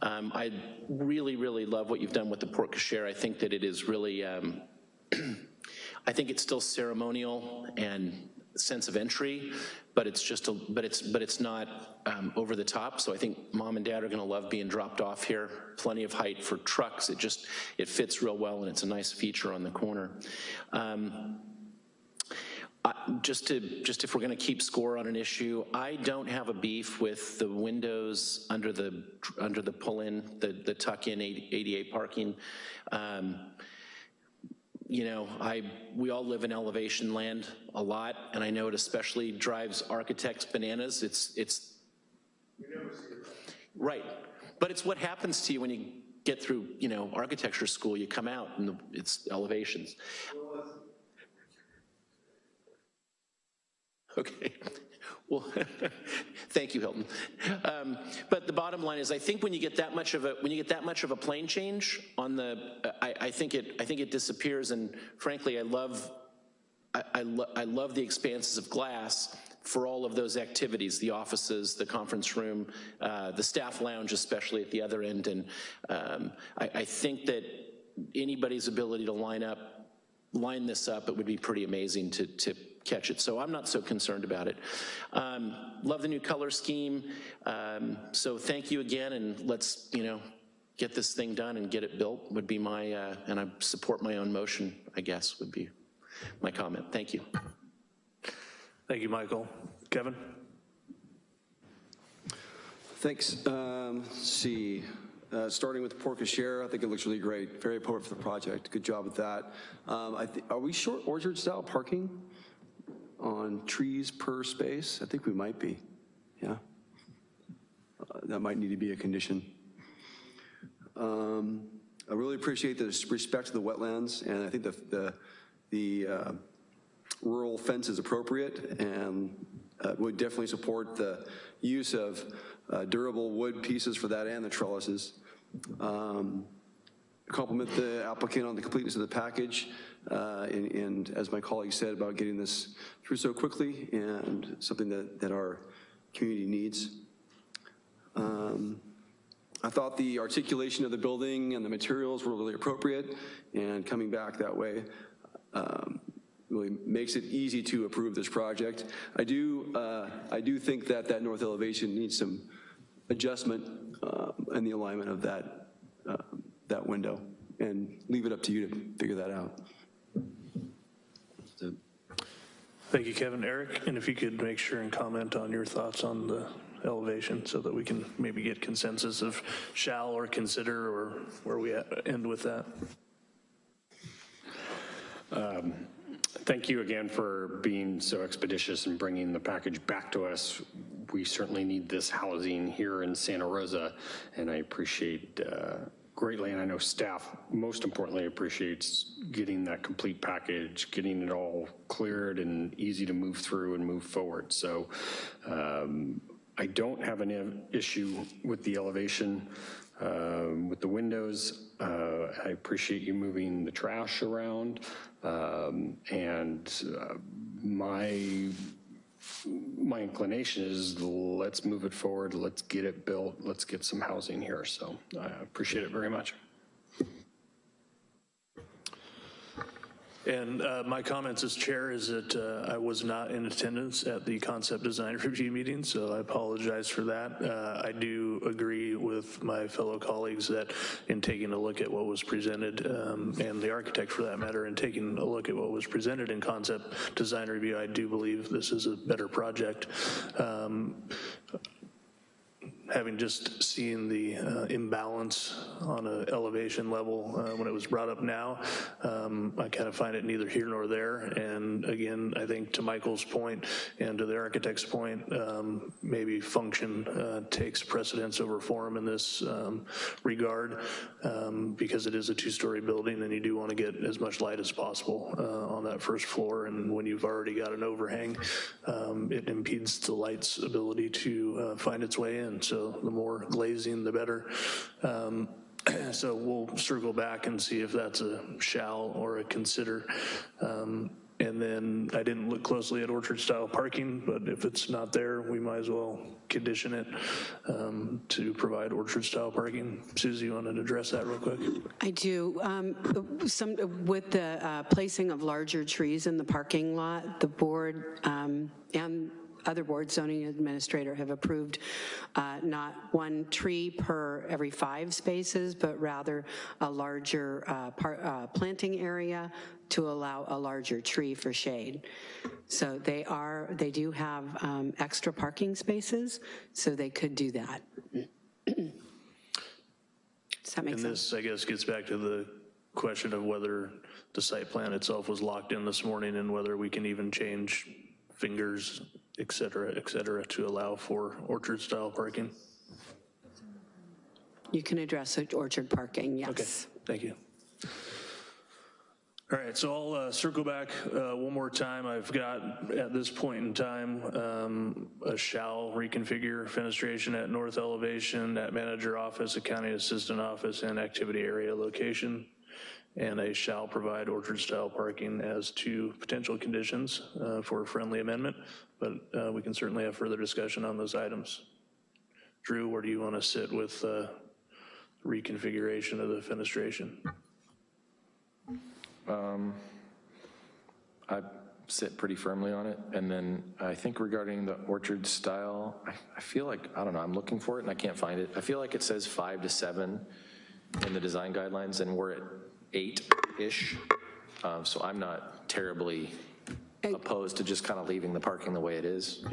Um, I really, really love what you've done with the porte cochere. I think that it is really, um, I think it's still ceremonial and sense of entry, but it's just a, but it's, but it's not um, over the top. So I think mom and dad are gonna love being dropped off here. Plenty of height for trucks. It just, it fits real well and it's a nice feature on the corner. Um, Just to, just if we're gonna keep score on an issue, I don't have a beef with the windows under the, under the pull-in, the, the tuck-in ADA parking. Um, you know, I, we all live in elevation land a lot, and I know it especially drives architects bananas. It's, it's. Right, but it's what happens to you when you get through, you know, architecture school, you come out and the- it's elevations. Okay, well, thank you, Hilton. Um, But the bottom line is, I think when you get that much of a, when you get that much of a plane change on the, I, I think it, I think it disappears, and frankly, I love, I, I, lo- I love the expanses of glass for all of those activities, the offices, the conference room, uh, the staff lounge especially at the other end, and um, I, I think that anybody's ability to line up, line this up, it would be pretty amazing to, to catch it. So I'm not so concerned about it. Um, love the new color scheme. Um, so thank you again, and let's, you know, get this thing done and get it built would be my, uh, and I support my own motion, I guess, would be my comment. Thank you. Thank you, Michael. Kevin? Thanks. Um, let's see. Uh, starting with the porte cochere, I think it looks really great. Very appropriate for the project. Good job with that. Um, I thi- are we short orchard style parking on trees per space? I think we might be. Yeah. Uh, that might need to be a condition. Um, I really appreciate the respect to the wetlands, and I think the the, the uh, rural fence is appropriate and uh, would definitely support the use of uh, durable wood pieces for that and the trellises. Um, Compliment the applicant on the completeness of the package, uh, and, and as my colleague said about getting this through so quickly and something that, that our community needs. Um, I thought the articulation of the building and the materials were really appropriate, and coming back that way um, really makes it easy to approve this project. I do, uh, I do think that that north elevation needs some adjustment uh, in the alignment of that, uh, that window, and leave it up to you to figure that out. So, Thank you, Kevin. Eric, and if you could make sure and comment on your thoughts on the elevation so that we can maybe get consensus of shall or consider or where we end with that. Thank you again for being so expeditious and bringing the package back to us. We certainly need this housing here in Santa Rosa, and I appreciate uh, greatly, and I know staff most importantly appreciates getting that complete package, getting it all cleared and easy to move through and move forward. So um, I don't have an issue with the elevation. Um, With the windows, uh, I appreciate you moving the trash around. Um, And uh, my my inclination is let's move it forward, let's get it built, let's get some housing here. So I appreciate it very much. And uh, my comments as chair is that uh, I was not in attendance at the concept design review meeting, so I apologize for that. Uh, I do agree with my fellow colleagues that in taking a look at what was presented, um, and the architect for that matter, and taking a look at what was presented in concept design review, I do believe this is a better project. Um, having just seen the uh, imbalance on an elevation level uh, when it was brought up now, um, I kind of find it neither here nor there. And again, I think to Michael's point and to the architect's point, um, maybe function uh, takes precedence over form in this um, regard um, because it is a two-story building and you do want to get as much light as possible uh, on that first floor. And when you've already got an overhang, um, it impedes the light's ability to uh, find its way in. So the more glazing, the better. Um, so we'll circle back and see if that's a shall or a consider. Um, and then I didn't look closely at orchard style parking, but if it's not there, we might as well condition it um, to provide orchard style parking. Susie, you want to address that real quick? I do. Um, Some, with the uh, placing of larger trees in the parking lot, the board um, and other boards, zoning administrator, have approved uh, not one tree per every five spaces, but rather a larger uh, par- uh, planting area to allow a larger tree for shade. So they are, they do have um, extra parking spaces, so they could do that. Does that make And sense? this, I guess, gets back to the question of whether the site plan itself was locked in this morning and whether we can even change fingers, et cetera, et cetera, to allow for orchard-style parking. You can address orchard parking, yes. Okay, thank you. All right, so I'll uh, circle back uh, one more time. I've got, at this point in time, um, a shall reconfigure fenestration at north elevation, at manager office, accounting assistant office, and activity area location. And a shall provide orchard-style parking as two potential conditions uh, for a friendly amendment, but uh, we can certainly have further discussion on those items. Drew, where do you want to sit with uh, reconfiguration of the fenestration? I sit pretty firmly on it. And then I think regarding the orchard style, I, I feel like, I don't know, I'm looking for it and I can't find it. I feel like it says five to seven in the design guidelines and we're at eight-ish. Um, So I'm not terribly opposed to just kind of leaving the parking the way it is.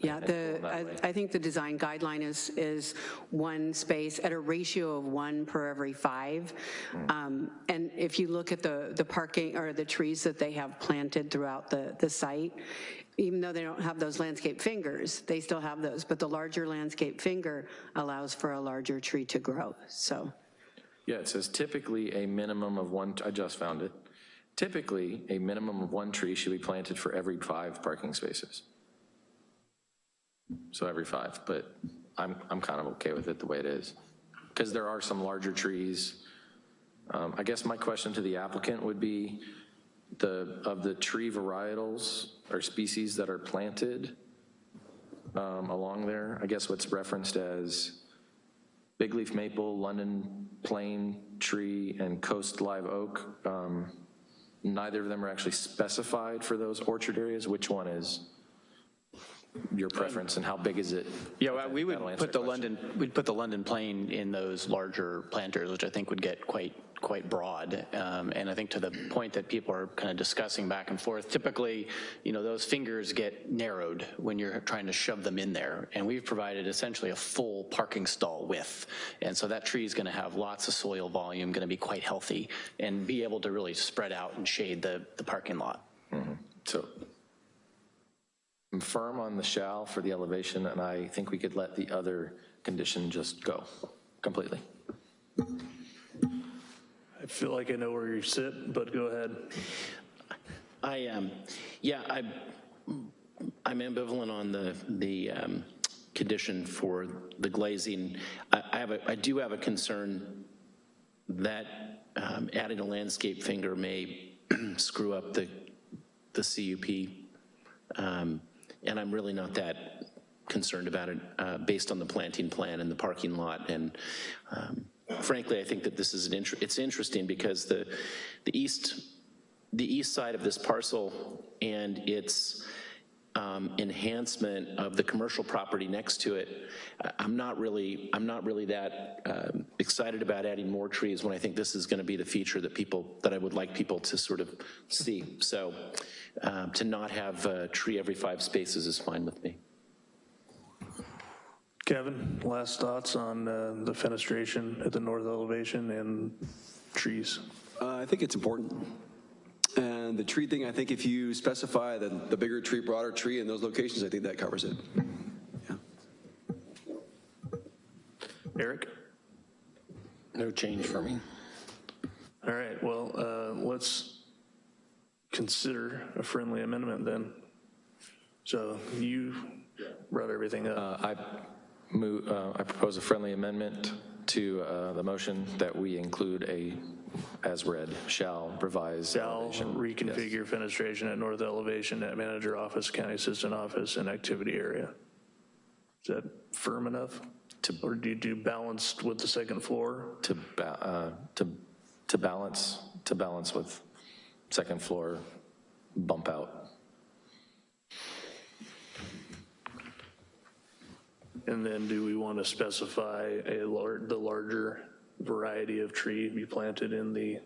Yeah, the, I. I think the design guideline is, is one space at a ratio of one per every five. Hmm. Um, And if you look at the, the parking, or the trees that they have planted throughout the, the site, even though they don't have those landscape fingers, they still have those, but the larger landscape finger allows for a larger tree to grow, so. Yeah, it says typically a minimum of one, I just found it. Typically, a minimum of one tree should be planted for every five parking spaces. So every five, but I'm, I'm kind of okay with it the way it is. Because there are some larger trees. Um, I guess my question to the applicant would be, the, of the tree varietals or species that are planted um, along there, I guess what's referenced as big leaf maple, London plane tree, and coast live oak. Um, Neither of them are actually specified for those orchard areas. Which one is your preference and how big is it? Yeah, well, we would put the question. London, we'd put the London plane in those larger planters, which I think would get quite, quite broad. Um, And I think to the point that people are kind of discussing back and forth, typically, you know, those fingers get narrowed when you're trying to shove them in there. And we've provided essentially a full parking stall width. And so that tree is going to have lots of soil volume, going to be quite healthy, and be able to really spread out and shade the, the parking lot. So I'm firm on the shall for the elevation, and I think we could let the other condition just go completely. Feel like I know where you sit, but go ahead. I, um, yeah, I, I'm ambivalent on the, the um, condition for the glazing. I, I have a, I do have a concern that um, adding a landscape finger may screw up the, the CUP. Um, and I'm really not that concerned about it uh, based on the planting plan and the parking lot. And um, frankly, I think that this is an, inter- it's interesting because the, the east, the east side of this parcel and its um, enhancement of the commercial property next to it, I'm not really, I'm not really that um, excited about adding more trees when I think this is going to be the feature that people, that I would like people to sort of see. So um, to not have a tree every five spaces is fine with me. Kevin, last thoughts on uh, the fenestration at the north elevation and trees? Uh, I think it's important. And the tree thing, I think if you specify the, the bigger tree, broader tree in those locations, I think that covers it. Yeah. Eric? No change for me. All right, well, uh, let's consider a friendly amendment then. So you brought everything up. Uh, I move, uh, I propose a friendly amendment to uh, the motion that we include a, as read, shall revise. Shall elevation. reconfigure fenestration at north elevation at manager office, county assistant office, and activity area. Is that firm enough? Or do you do balanced with the second floor? To, ba- uh, to, to balance, to balance with second floor bump out. And then do we want to specify a lar, the larger variety of tree be planted in the,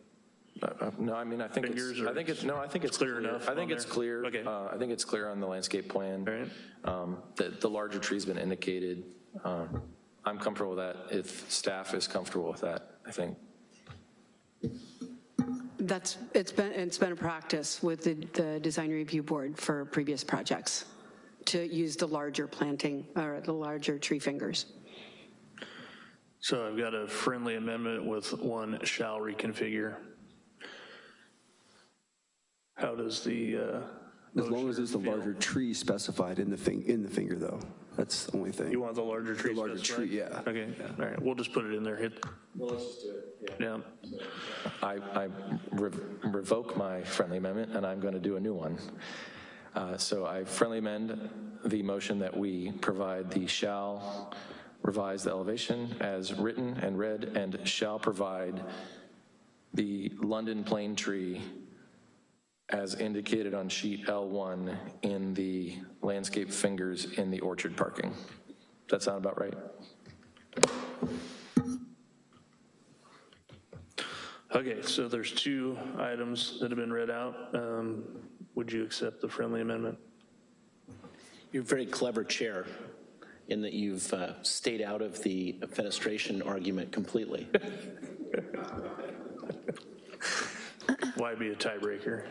No, I mean, I think Fingers it's, or I think it's, no, I think it's clear clear. enough I think it's there? clear. Okay. Uh, I think it's clear on the landscape plan. All right. Um, The, the larger tree's been indicated. Um, I'm comfortable with that. If staff is comfortable with that, I think. That's, it's been, it's been a practice with the, the design review board for previous projects to use the larger planting, or the larger tree fingers. so I've got a friendly amendment with one shall reconfigure. How does the, uh, As long as it's the larger tree specified in the thing, in the finger though. That's the only thing. you want the larger tree The larger specified? tree, yeah. Okay, all right, we'll just put it in there, hit. Well, let's just do it, yeah. I, I re- revoke my friendly amendment, and I'm going to do a new one. Uh, So I friendly amend the motion that we provide the shall revise the elevation as written and read, and shall provide the London plane tree as indicated on sheet L1 in the landscape fingers in the orchard parking. Does that sound about right? Okay, so there's two items that have been read out. Um, Would you accept the friendly amendment? You're very clever chair in that you've uh, stayed out of the fenestration argument completely. Why be a tiebreaker?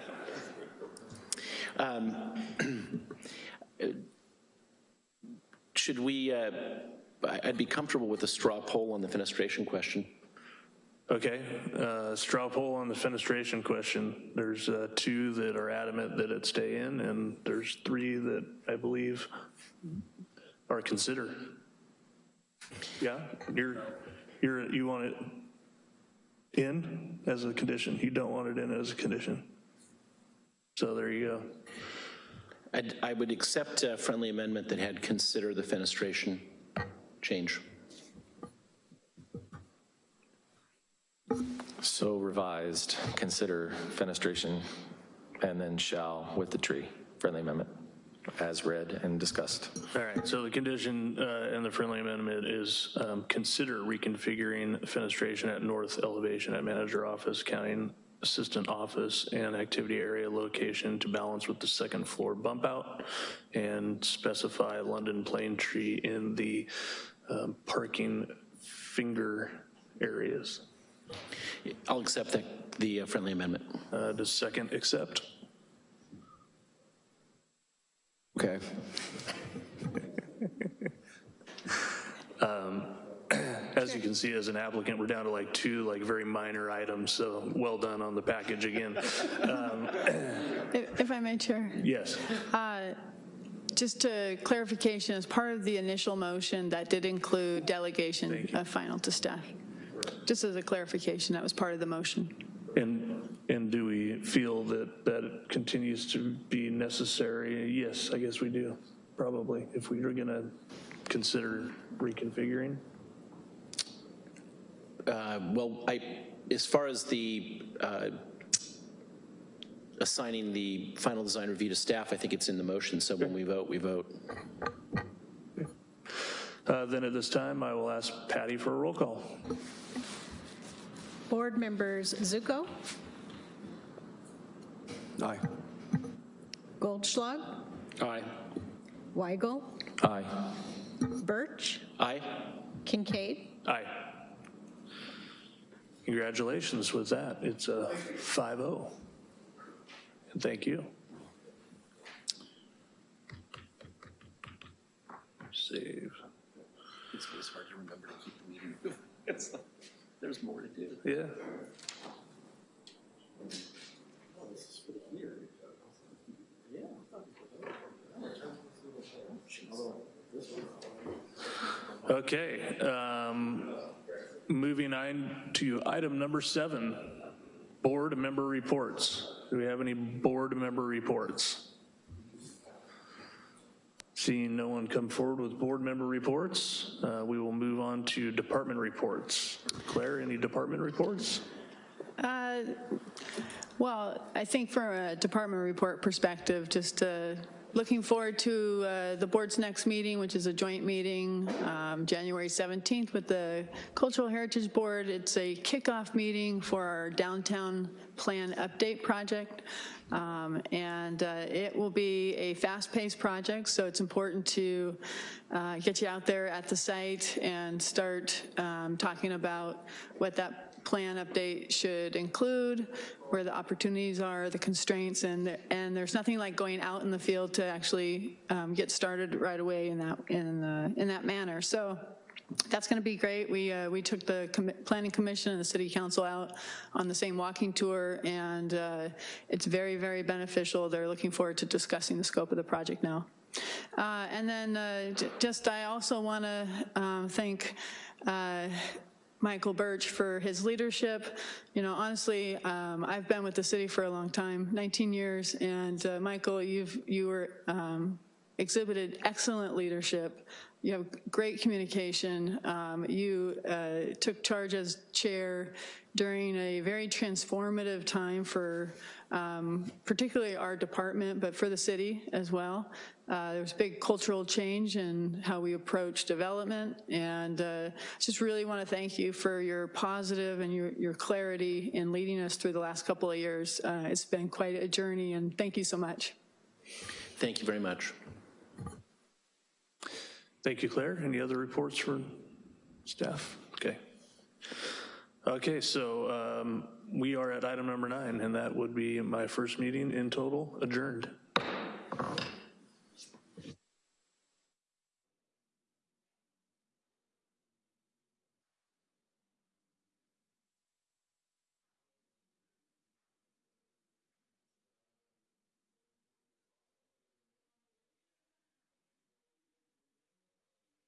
Should we, uh, I'd be comfortable with a straw poll on the fenestration question. Okay, uh, straw poll on the fenestration question. There's uh, two that are adamant that it stay in, and there's three that I believe are considered. Yeah, you're, you're, you want it in as a condition, you don't want it in as a condition. So there you go. I'd- I would accept a friendly amendment that had consider the fenestration change. So revised, consider fenestration, and then shall with the tree, friendly amendment, as read and discussed. All right, so the condition uh, in the friendly amendment is um, consider reconfiguring fenestration at north elevation at manager office, county assistant office, and activity area location to balance with the second floor bump out, and specify London plane tree in the um, parking finger areas. I'll accept the, the uh, friendly amendment. Uh, Does second accept? Okay. As you can see, as an applicant, we're down to like two like very minor items, so well done on the package again. Um, If if I may, Chair, Yes. just a clarification, as part of the initial motion, that did include delegation of final to staff. Just as a clarification, that was part of the motion. And, And do we feel that that continues to be necessary? Yes, I guess we do, probably, if we are gonna consider reconfiguring. Uh, Well, I, as far as the uh, assigning the final design review to staff, I think it's in the motion, so when we vote, we vote. Uh, Then at this time, I will ask Patty for a roll call. Board members Zuko, Aye. Goldschlag, Aye. Weigel, Aye. Birch, Aye? Kincaid. Aye. Congratulations with that. It's a 5-0. And thank you. Save. It's hard to remember to keep the meeting moving. It's like, There's more to do. Yeah. Okay, um, moving on to item number seven, board member reports. Do we have any board member reports? Seeing no one come forward with board member reports, uh, we will move on to department reports. Claire, any department reports? Uh, Well, I think from a department report perspective, just uh, looking forward to uh, the board's next meeting, which is a joint meeting, um, January 17th with the Cultural Heritage Board. It's a kickoff meeting for our downtown plan update project. Um, And uh, it will be a fast-paced project, so it's important to uh, get you out there at the site and start um, talking about what that plan update should include, where the opportunities are, the constraints, and, and there's nothing like going out in the field to actually um, get started right away in that, in, the- in that manner. So that's going to be great. We, uh, we took the commi- planning commission and the city council out on the same walking tour, and uh, it's very, very beneficial. They're looking forward to discussing the scope of the project now. Uh, And then uh, just, I also want to thank uh, Michael Birch for his leadership. You know, honestly, um, I've been with the city for a long time, 19 years, and uh, Michael, you've, you were um, exhibited excellent leadership. You have great communication. Um, You uh, took charge as chair during a very transformative time for um, particularly our department, but for the city as well. Uh, There was a big cultural change in how we approach development, and uh, just really want to thank you for your positive and your your clarity in leading us through the last couple of years. Uh, It's been quite a journey, and thank you so much. Thank you very much. Thank you, Claire. Any other reports for staff? Okay. Okay, so um, we are at item number nine, and that would be my first meeting in total adjourned.